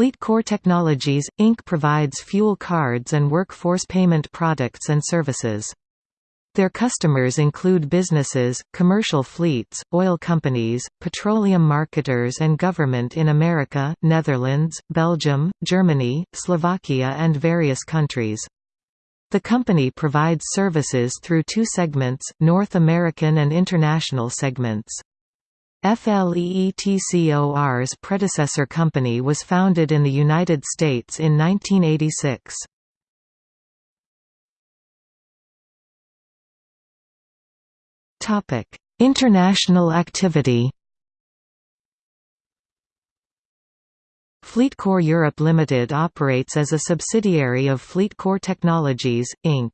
FleetCor Technologies, Inc. provides fuel cards and workforce payment products and services. Their customers include businesses, commercial fleets, oil companies, petroleum marketers and government in America, Netherlands, Belgium, Germany, Slovakia and various countries. The company provides services through two segments, North American and International segments. FLEETCOR's predecessor company was founded in the United States in 1986. Topic: International activity. FleetCor Europe Limited operates as a subsidiary of FleetCor Technologies, Inc.